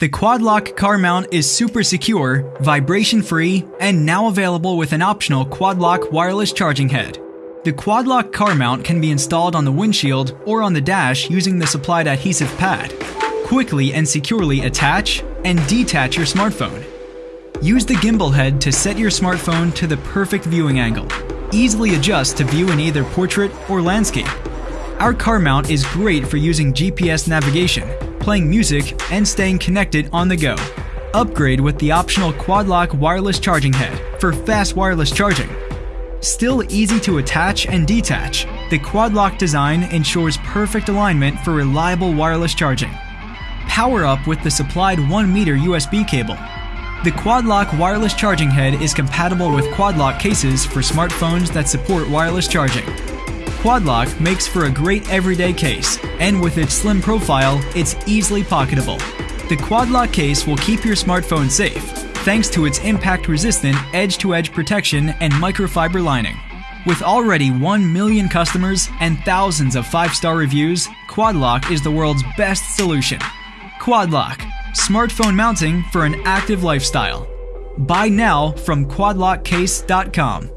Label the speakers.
Speaker 1: The Quadlock car mount is super secure, vibration free, and now available with an optional Quadlock wireless charging head. The Quadlock car mount can be installed on the windshield or on the dash using the supplied adhesive pad. Quickly and securely attach and detach your smartphone. Use the gimbal head to set your smartphone to the perfect viewing angle. Easily adjust to view in either portrait or landscape. Our car mount is great for using GPS navigation, playing music, and staying connected on the go. Upgrade with the optional Quadlock wireless charging head for fast wireless charging. Still easy to attach and detach, the Quadlock design ensures perfect alignment for reliable wireless charging. Power up with the supplied 1 meter USB cable. The Quadlock wireless charging head is compatible with Quadlock cases for smartphones that support wireless charging. Quadlock makes for a great everyday case, and with its slim profile, it's easily pocketable. The Quadlock case will keep your smartphone safe, thanks to its impact-resistant edge-to-edge protection and microfiber lining. With already 1 million customers and thousands of 5-star reviews, Quadlock is the world's best solution. Quadlock, smartphone mounting for an active lifestyle. Buy now from quadlockcase.com.